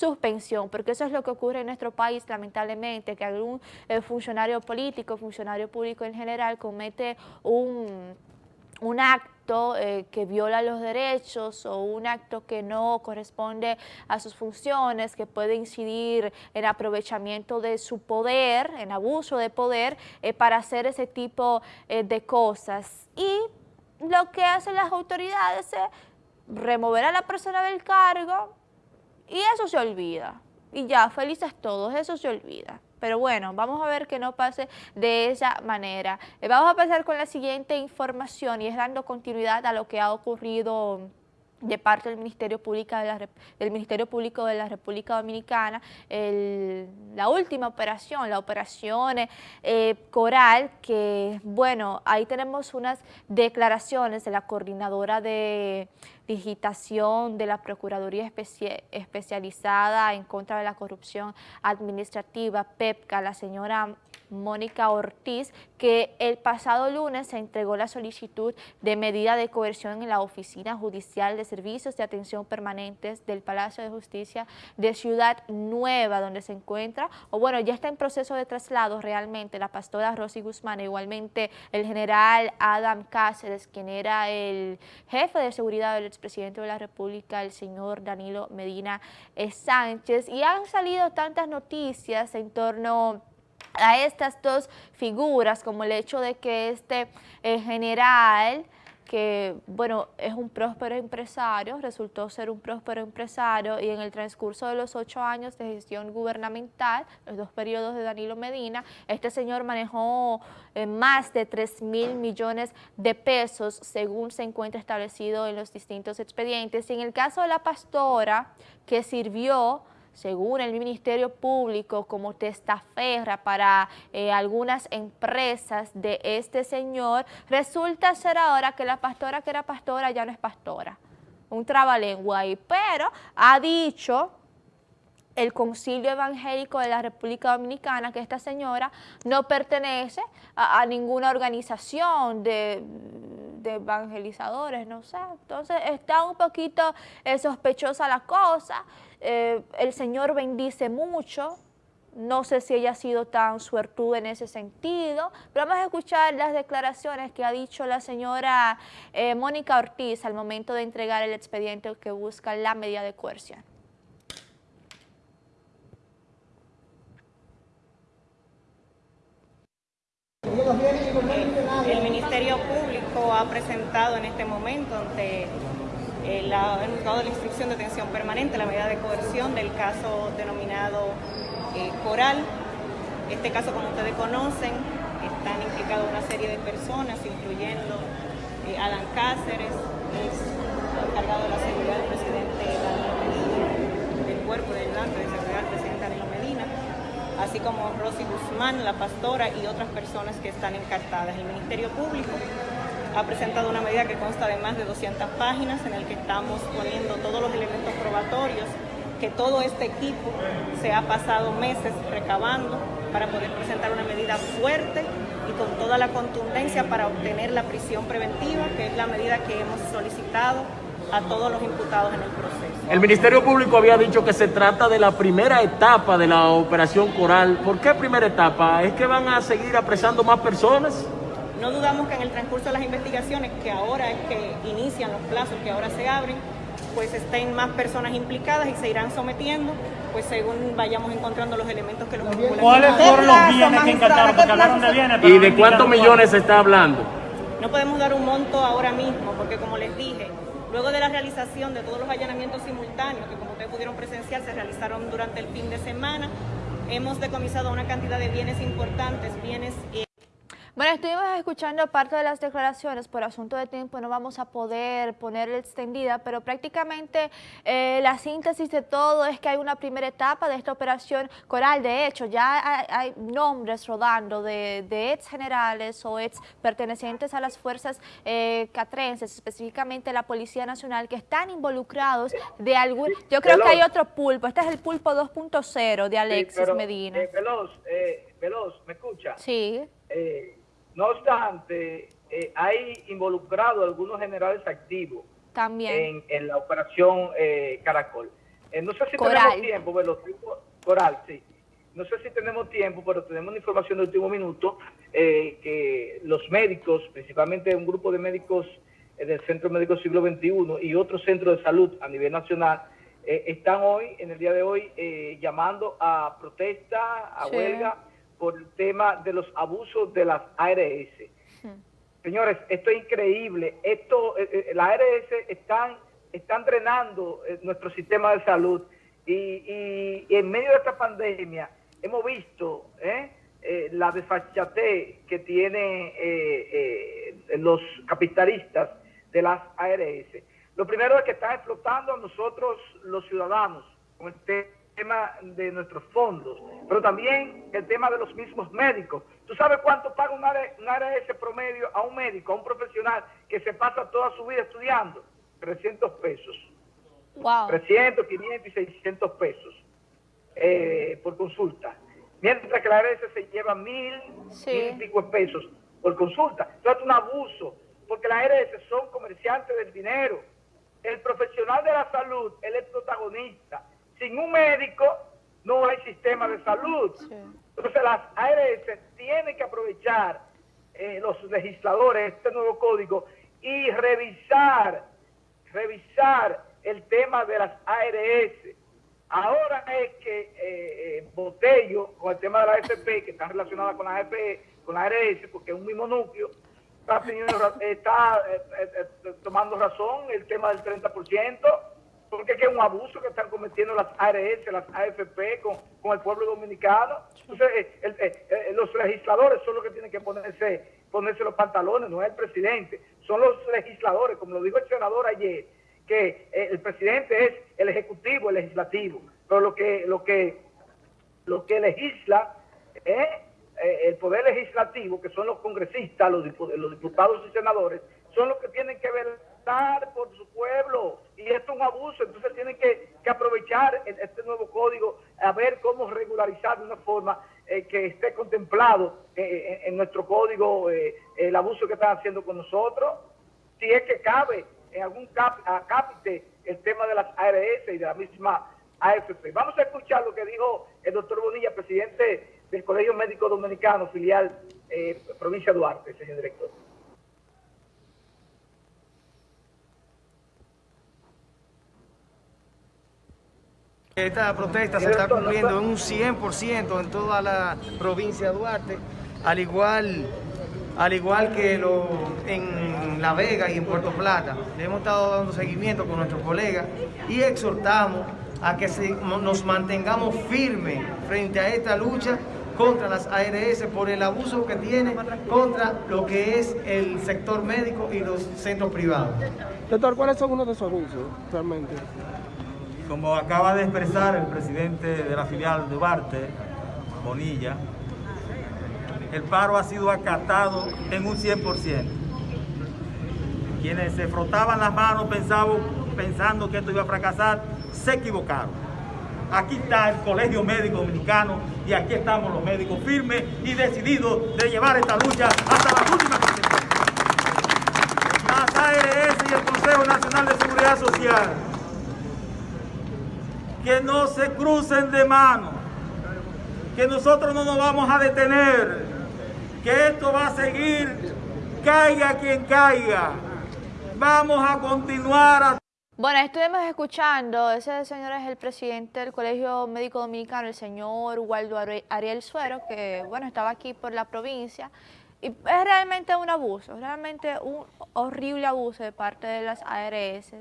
suspensión, porque eso es lo que ocurre en nuestro país, lamentablemente, que algún eh, funcionario político, funcionario público en general, comete un, un acto eh, que viola los derechos o un acto que no corresponde a sus funciones, que puede incidir en aprovechamiento de su poder, en abuso de poder, eh, para hacer ese tipo de cosas. Y lo que hacen las autoridades es remover a la persona del cargo y eso se olvida. Y ya, felices todos, eso se olvida. Pero bueno, vamos a ver que no pase de esa manera. Eh, vamos a pasar con la siguiente información y es dando continuidad a lo que ha ocurrido de parte del Ministerio Público de la, del Ministerio Público de la República Dominicana, la última operación, la operación eh, Coral, que bueno, ahí tenemos unas declaraciones de la coordinadora de digitación de la Procuraduría Especializada en contra de la corrupción administrativa, PEPCA, la señora Mónica Ortiz, que el pasado lunes se entregó la solicitud de medida de coerción en la Oficina Judicial de Servicios de Atención Permanentes del Palacio de Justicia de Ciudad Nueva, donde se encuentra, o bueno, ya está en proceso de traslado realmente la pastora Rosy Guzmán, igualmente el general Adam Cáceres, quien era el jefe de seguridad del expresidente de la República, el señor Danilo Medina Sánchez, y han salido tantas noticias en torno a estas dos figuras, como el hecho de que este eh, general, que bueno, es un próspero empresario, resultó ser un próspero empresario y en el transcurso de los ocho años de gestión gubernamental, los dos periodos de Danilo Medina, este señor manejó eh, más de 3 mil millones de pesos según se encuentra establecido en los distintos expedientes. Y en el caso de la pastora que sirvió según el Ministerio Público, como testaferra para eh, algunas empresas de este señor, resulta ser ahora que la pastora que era pastora ya no es pastora. Un trabalengua ahí, pero ha dicho el Concilio Evangélico de la República Dominicana que esta señora no pertenece a, ninguna organización de, evangelizadores, no sé. Entonces está un poquito eh, sospechosa la cosa. Eh, el Señor bendice mucho, no sé si ella ha sido tan suertuda en ese sentido, pero vamos a escuchar las declaraciones que ha dicho la señora eh, Mónica Ortiz al momento de entregar el expediente que busca la medida de coerción. El Ministerio Público ha presentado en este momento ante el juzgado de la instrucción de detención permanente la medida de coerción del caso denominado eh, Coral. Este caso, como ustedes conocen, están implicados una serie de personas, incluyendo eh, Alan Cáceres, es encargado de la seguridad del presidente Medina, del cuerpo de ayudante de seguridad del presidente Danilo Medina, así como Rosy Guzmán, la pastora y otras personas que están encartadas. El Ministerio Público ha presentado una medida que consta de más de 200 páginas en el que estamos poniendo todos los elementos probatorios que todo este equipo se ha pasado meses recabando para poder presentar una medida fuerte y con toda la contundencia para obtener la prisión preventiva, que es la medida que hemos solicitado a todos los imputados en el proceso. El Ministerio Público había dicho que se trata de la primera etapa de la operación Coral. ¿Por qué primera etapa? ¿Es que van a seguir apresando más personas? No dudamos que en el transcurso de las investigaciones, que ahora es que inician los plazos, que ahora se abren, pues estén más personas implicadas y se irán sometiendo, pues según vayamos encontrando los elementos que los vinculan. ¿Cuáles fueron los bienes que encantaron? Porque hablaron de bienes. ¿Y de cuántos millones se está hablando? No podemos dar un monto ahora mismo, porque como les dije, luego de la realización de todos los allanamientos simultáneos, que como ustedes pudieron presenciar, se realizaron durante el fin de semana, hemos decomisado una cantidad de bienes importantes, bienes... Bueno, estuvimos escuchando parte de las declaraciones, por asunto de tiempo no vamos a poder ponerle extendida, pero prácticamente eh, la síntesis de todo es que hay una primera etapa de esta operación Coral. De hecho, ya hay, nombres rodando de, ex generales o ex pertenecientes a las fuerzas eh, catrenses, específicamente la Policía Nacional, que están involucrados de algún... Yo creo que hay otro pulpo, este es el pulpo 2.0 de Alexis Medina. Eh, veloz, eh, Veloz, ¿me escucha? Sí. Eh, no obstante, eh, hay involucrado algunos generales activos También. En, la operación eh, Caracol. Eh, no sé si Coral. tenemos tiempo, pero Coral, sí. No sé si tenemos tiempo, pero tenemos una información de último minuto eh, que los médicos, principalmente un grupo de médicos del Centro Médico Siglo XXI y otros centros de salud a nivel nacional, están hoy, en el día de hoy, eh, llamando a protesta, a Sí. huelga, por el tema de los abusos de las ARS. Señores, esto es increíble. Esto, eh, eh, la ARS están, están drenando eh, nuestro sistema de salud y, y- y en medio de esta pandemia hemos visto eh, eh, la desfachatez que tienen eh, eh, los capitalistas de las ARS. Lo primero es que están explotando a nosotros los ciudadanos con el tema de nuestros fondos, pero también el tema de los mismos médicos. ¿Tú sabes cuánto paga un AR- un ARS promedio a un médico, a un profesional que se pasa toda su vida estudiando? 300 pesos. Wow. 300, 500 y 600 pesos eh, por consulta. Mientras que la ARS se lleva mil, Sí. mil y pico pesos por consulta. Entonces es un abuso, porque las ARS son comerciantes del dinero. El profesional de la salud, él es protagonista. Sin un médico no hay sistema de salud. Entonces las ARS tienen que aprovechar eh, los legisladores este nuevo código y revisar, revisar el tema de las ARS. Ahora es que eh, eh, Botello, con el tema de la AFP, que está relacionada con la AFP, con la ARS, porque es un mismo núcleo, está, está eh, eh, eh, tomando razón el tema del 30%, porque es que es un abuso que están cometiendo las ARS, las AFP con, con el pueblo dominicano. Entonces, eh, eh, eh, los legisladores son los que tienen que ponerse, ponerse los pantalones, no es el presidente, son los legisladores, como lo dijo el senador ayer, que el presidente es el ejecutivo, el legislativo, pero lo que, lo que, lo que legisla es el poder legislativo, que son los congresistas, los, los diputados y senadores, son los que tienen que velar por su pueblo. Y esto es un abuso, entonces tienen que, aprovechar el- este nuevo código a ver cómo regularizar de una forma eh, que esté contemplado eh, en, en nuestro código eh, el abuso que están haciendo con nosotros. Si es que cabe en algún cap, acápite el tema de las ARS y de la misma AFP. Vamos a escuchar lo que dijo el doctor Bonilla, presidente del Colegio Médico Dominicano, filial eh, provincia Duarte, señor director. Esta protesta se está cumpliendo en un 100% en toda la provincia de Duarte, al igual, al igual que lo, en La Vega y en Puerto Plata. Le hemos estado dando seguimiento con nuestros colegas y exhortamos a que nos mantengamos firmes frente a esta lucha contra las ARS por el abuso que tiene contra lo que es el sector médico y los centros privados. Doctor, ¿cuáles son uno de esos abusos realmente? Como acaba de expresar el presidente de la filial de Duarte, Bonilla, el paro ha sido acatado en un 100%. Quienes se frotaban las manos pensando que esto iba a fracasar, se equivocaron. Aquí está el Colegio Médico Dominicano y aquí estamos los médicos firmes y decididos de llevar esta lucha hasta la última consecuencia. Las ARS y el Consejo Nacional de Seguridad Social que no se crucen de mano, que nosotros no nos vamos a detener, que esto va a seguir, caiga quien caiga. Vamos a continuar Bueno, estuvimos escuchando, ese señor es el presidente del Colegio Médico Dominicano, el señor Waldo Ariel Suero, que bueno, estaba aquí por la provincia. Y es realmente un abuso, realmente un horrible abuso de parte de las ARS.